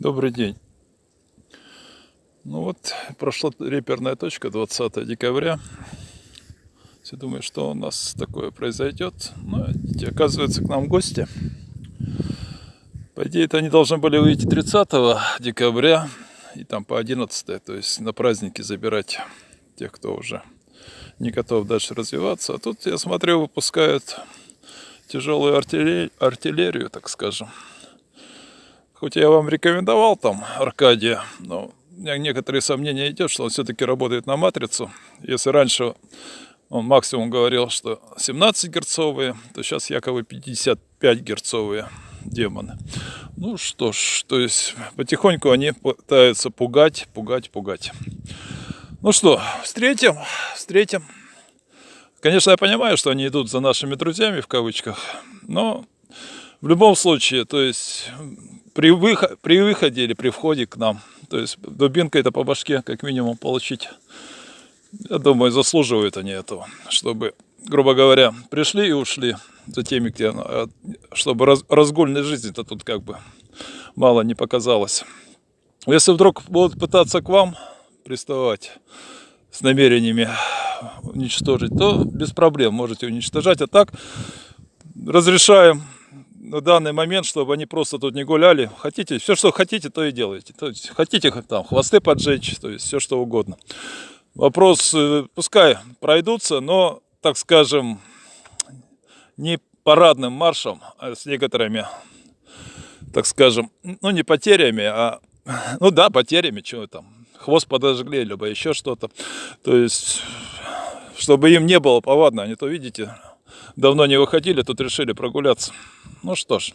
Добрый день. Ну вот, прошла реперная точка 20 декабря. Все думают, что у нас такое произойдет. Но оказывается, к нам гости. По идее, это они должны были выйти 30 декабря и там по 11, то есть на праздники забирать тех, кто уже не готов дальше развиваться. А тут, я смотрю, выпускают тяжелую артиллерию, артиллерию так скажем. Хоть я вам рекомендовал там Аркадия, но у меня некоторые сомнения идет, что он все-таки работает на матрицу. Если раньше он максимум говорил, что 17 герцовые, то сейчас якобы 55 герцовые демоны. Ну что ж, то есть потихоньку они пытаются пугать, пугать, пугать. Ну что, встретим, встретим. Конечно, я понимаю, что они идут за нашими друзьями в кавычках, но в любом случае, то есть при, выход, при выходе или при входе к нам. То есть дубинка это по башке как минимум получить. Я думаю, заслуживают они этого, чтобы, грубо говоря, пришли и ушли за теми, где, а, чтобы раз, разгульной жизни-то тут как бы мало не показалось. Если вдруг будут пытаться к вам приставать с намерениями уничтожить, то без проблем можете уничтожать. А так разрешаем на данный момент, чтобы они просто тут не гуляли. Хотите, все, что хотите, то и делайте. То есть, хотите там хвосты поджечь, то есть все, что угодно. Вопрос, э, пускай пройдутся, но, так скажем, не парадным маршем, а с некоторыми, так скажем, ну не потерями, а, ну да, потерями, чего там, хвост подожгли, либо еще что-то. То есть, чтобы им не было повадно, они то, видите, давно не выходили, тут решили прогуляться. Ну что ж,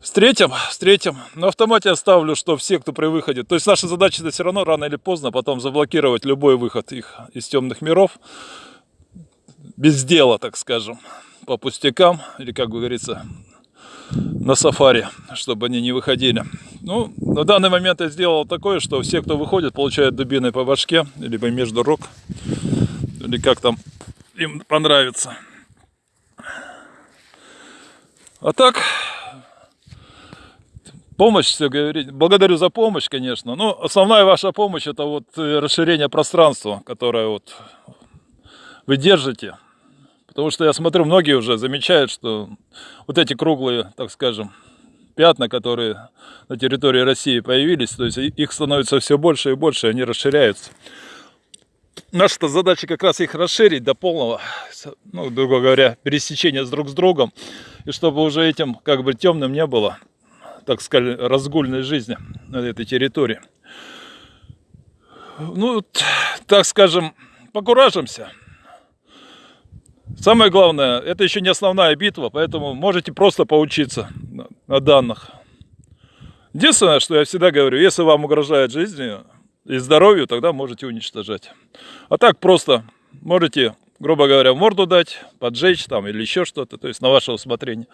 встретим, встретим. На автомате оставлю, что все, кто при выходе... То есть наша задача это все равно рано или поздно потом заблокировать любой выход их из темных миров. Без дела, так скажем, по пустякам, или, как говорится, на сафари, чтобы они не выходили. Ну, на данный момент я сделал такое, что все, кто выходит, получают дубиной по башке, либо между рук, или как там им понравится. А так, помощь, все говорить. Благодарю за помощь, конечно. Но основная ваша помощь это вот э, расширение пространства, которое вот вы держите. Потому что я смотрю, многие уже замечают, что вот эти круглые, так скажем, пятна, которые на территории России появились, то есть их становится все больше и больше, они расширяются. Наша задача как раз их расширить до полного, ну, грубо говоря, пересечения с друг с другом и чтобы уже этим как бы темным не было, так сказать, разгульной жизни на этой территории. Ну, так скажем, покуражимся. Самое главное, это еще не основная битва, поэтому можете просто поучиться на данных. Единственное, что я всегда говорю, если вам угрожает жизни и здоровью, тогда можете уничтожать. А так просто можете грубо говоря, морду дать, поджечь там или еще что-то, то есть на ваше усмотрение.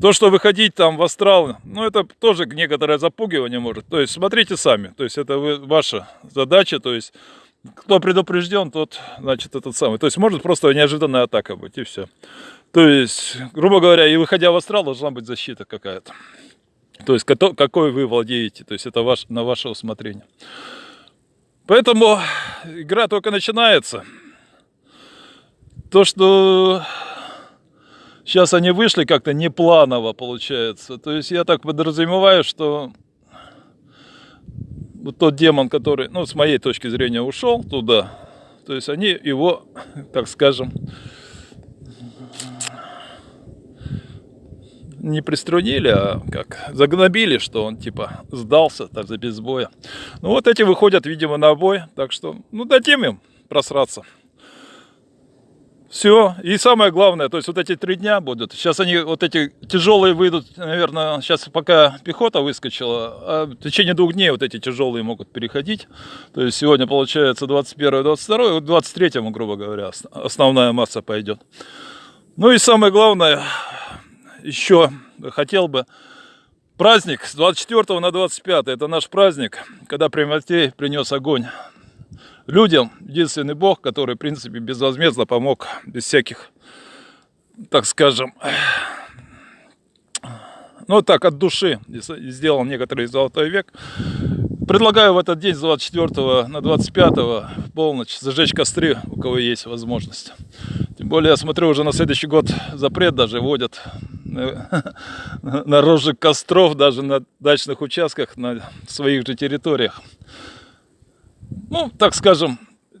То, что выходить там в астрал, ну это тоже некоторое запугивание может. То есть смотрите сами, то есть это вы, ваша задача, то есть кто предупрежден, тот, значит, этот самый. То есть может просто неожиданная атака быть и все. То есть, грубо говоря, и выходя в астрал должна быть защита какая-то. То есть какой вы владеете, то есть это ваш, на ваше усмотрение. Поэтому игра только начинается. То, что сейчас они вышли как-то непланово получается. То есть я так подразумеваю, что вот тот демон, который, ну, с моей точки зрения, ушел туда, то есть они его, так скажем, не приструнили, а как загнобили, что он типа сдался так за без боя. Ну вот эти выходят, видимо, на бой, так что, ну, дадим им просраться. Все. И самое главное, то есть вот эти три дня будут. Сейчас они вот эти тяжелые выйдут, наверное, сейчас пока пехота выскочила, а в течение двух дней вот эти тяжелые могут переходить. То есть сегодня получается 21 22 вот 23 грубо говоря, основная масса пойдет. Ну и самое главное, еще хотел бы праздник с 24 на 25, это наш праздник, когда Приматей принес огонь людям единственный Бог, который, в принципе, безвозмездно помог, без всяких, так скажем, ну так, от души сделал некоторый золотой век. Предлагаю в этот день с 24 на 25 в полночь зажечь костры, у кого есть возможность. Тем более, я смотрю, уже на следующий год запрет даже вводят на розжиг костров даже на дачных участках, на своих же территориях. Ну, так скажем,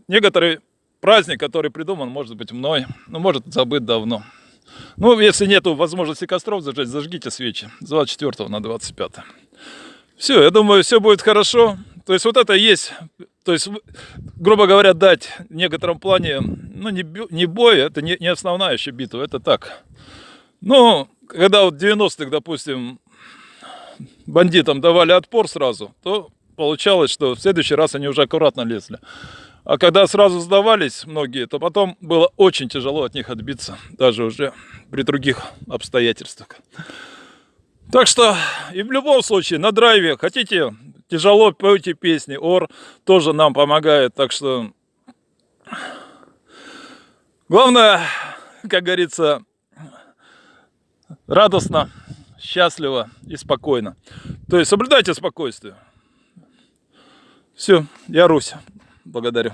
некоторый праздник, который придуман, может быть, мной, но может забыт давно. Ну, если нету возможности костров зажечь, зажгите свечи с 24 на 25. Все, я думаю, все будет хорошо. То есть вот это есть, то есть, грубо говоря, дать в некотором плане, ну, не, не бой, это не, не основная еще битва, это так. Ну, когда вот 90-х, допустим, бандитам давали отпор сразу, то получалось, что в следующий раз они уже аккуратно лезли. А когда сразу сдавались многие, то потом было очень тяжело от них отбиться, даже уже при других обстоятельствах. Так что и в любом случае на драйве хотите тяжело пойте песни, ор тоже нам помогает, так что главное, как говорится, радостно, счастливо и спокойно. То есть соблюдайте спокойствие. Все, я Русь. Благодарю.